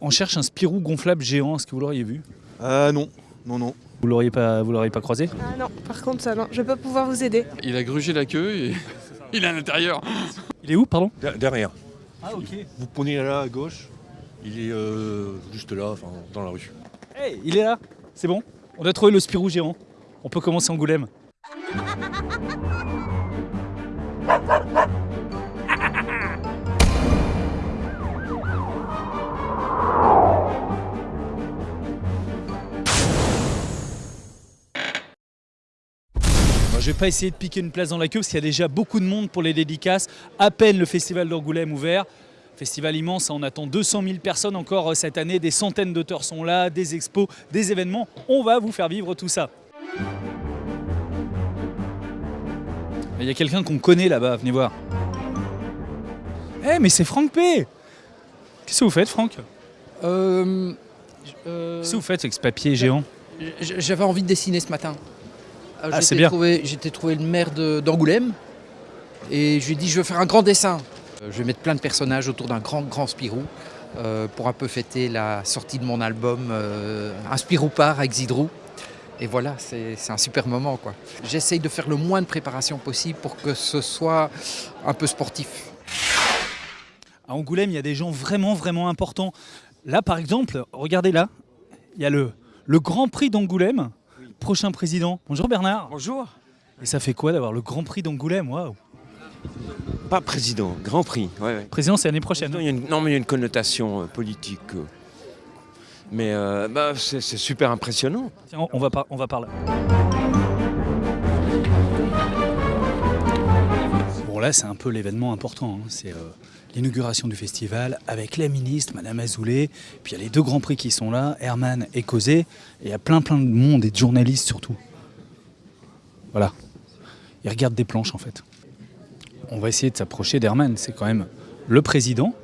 On cherche un Spirou gonflable géant, est-ce que vous l'auriez vu? Euh non, non, non. Vous l'auriez pas, vous l'auriez pas croisé? Ah non, par contre ça non, je vais pas pouvoir vous aider. Il a grugé la queue et il est à l'intérieur. Il est où, pardon? De- derrière. Ah ok. Vous prenez là à gauche, il est euh, juste là, enfin, dans la rue. Hey, il est là, c'est bon. On a trouvé le Spirou géant. On peut commencer Angoulême. Bon, je vais pas essayer de piquer une place dans la queue parce qu'il y a déjà beaucoup de monde pour les dédicaces. À peine le festival d'Angoulême ouvert. Festival immense, hein, on attend 200 000 personnes encore euh, cette année. Des centaines d'auteurs sont là, des expos, des événements. On va vous faire vivre tout ça. Il y a quelqu'un qu'on connaît là-bas, venez voir. Eh mais c'est Franck P Qu'est-ce que vous faites Franck? Euh, euh, Qu'est-ce que vous faites avec ce papier géant? J'avais envie de dessiner ce matin. Euh, Ah, j'étais c'est bien. trouvé- J'étais trouvé le maire d'Angoulême et je lui ai dit je veux faire un grand dessin. Euh, Je vais mettre plein de personnages autour d'un grand grand Spirou euh, pour un peu fêter la sortie de mon album euh, Un Spirou part avec Zidrou. Et voilà, c'est c'est un super moment quoi. J'essaye de faire le moins de préparation possible pour que ce soit un peu sportif. À Angoulême, il y a des gens vraiment, vraiment importants. Là, par exemple, regardez là, il y a le, le Grand Prix d'Angoulême, prochain président. Bonjour Bernard. Bonjour. Et ça fait quoi d'avoir le Grand Prix d'Angoulême Waouh. Pas président, Grand Prix. Ouais, ouais. Président, c'est l'année prochaine. Il y a une- non, mais il y a une connotation euh, politique. euh. Mais euh, bah, c'est super impressionnant. Tiens, on va, par, on va par là. Bon, là, c'est un peu l'événement important. hein. C'est euh, l'inauguration du festival avec la ministre, Madame Azoulay. Puis il y a les deux grands prix qui sont là, Herman et Cosé. Et il y a plein, plein de monde et de journalistes surtout. Voilà. Ils regardent des planches en fait. On va essayer de s'approcher d'Herman. C'est quand même le président.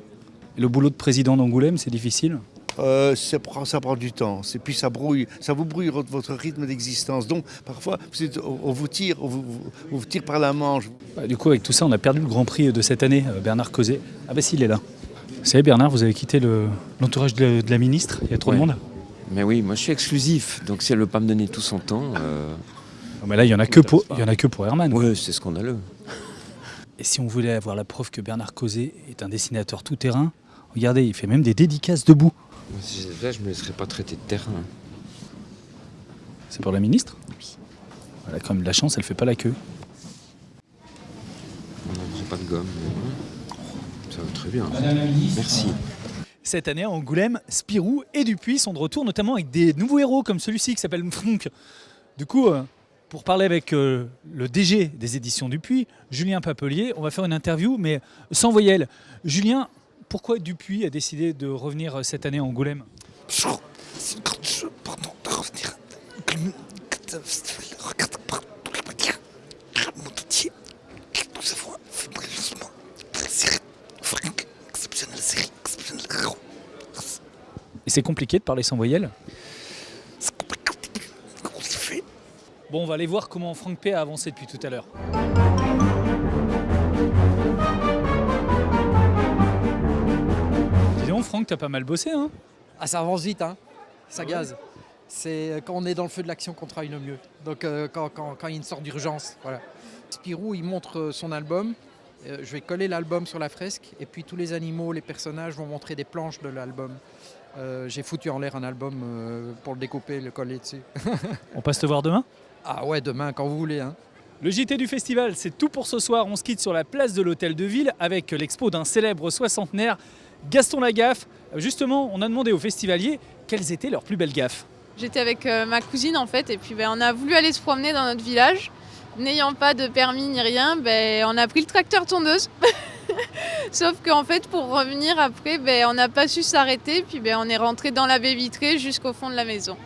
Le boulot de président d'Angoulême, c'est difficile. Euh, ça, prend, ça prend du temps. Et puis ça brouille, ça vous brouille votre rythme d'existence. Donc parfois, vous êtes- on, vous tire, on vous, on vous tire par la manche. Bah, du coup, avec tout ça, on a perdu le Grand Prix de cette année, euh, Bernard Causet. Ah bah si, il est là. Vous savez, Bernard, vous avez quitté le- l'entourage de, de la ministre, il y a trop de monde. Mais oui, moi je suis exclusif, donc si elle veut pas me donner tout son temps, euh, Ah, mais là, il y en a que pour, il y en a que pour Herman. ouais, c'est scandaleux. Et si on voulait avoir la preuve que Bernard Causet est un dessinateur tout-terrain, regardez, il fait même des dédicaces debout. Moi, si j'étais là, je me laisserais pas traiter de terrain. C'est pour la ministre? Elle a quand même de la chance, elle fait pas la queue. On n'en prend pas de gomme. mais Ça va très bien. Merci. Cette année, à Angoulême, Spirou et Dupuis sont de retour, notamment avec des nouveaux héros comme celui-ci qui s'appelle Mfronk. Du coup, euh, pour parler avec euh, le DG des éditions Dupuis, Julien Papelier, on va faire une interview, mais sans voyelle. Julien, pourquoi Dupuis a décidé de revenir euh, cette année à Angoulême? Et c'est compliqué de parler sans voyelle? Bon, on va aller voir comment Franck P a avancé depuis tout à l'heure. Franck, t'as pas mal bossé, hein Ah, ça avance vite, hein ça gaze. C'est euh, quand on est dans le feu de l'action qu'on travaille le mieux. Donc euh, quand, quand- quand il y a une sorte d'urgence, voilà. Spirou, il montre euh, son album. Euh, je vais coller l'album sur la fresque et puis tous les animaux, les personnages vont montrer des planches de l'album. Euh, J'ai foutu en l'air un album pour le découper, le coller dessus. On passe te voir demain? Ah ouais, demain, quand vous voulez. Hein. Le JT du festival, c'est tout pour ce soir. On se quitte sur la place de l'Hôtel de Ville avec l'expo d'un célèbre soixantenaire, Gaston Lagaffe. Justement, on a demandé aux festivaliers quelles étaient leurs plus belles gaffes. J'étais avec euh, ma cousine en fait et puis ben, on a voulu aller se promener dans notre village. N'ayant pas de permis ni rien, ben, on a pris le tracteur tondeuse. Sauf qu'en fait pour revenir après, ben, on n'a pas su s'arrêter puis on est rentré dans la baie vitrée jusqu'au fond de la maison.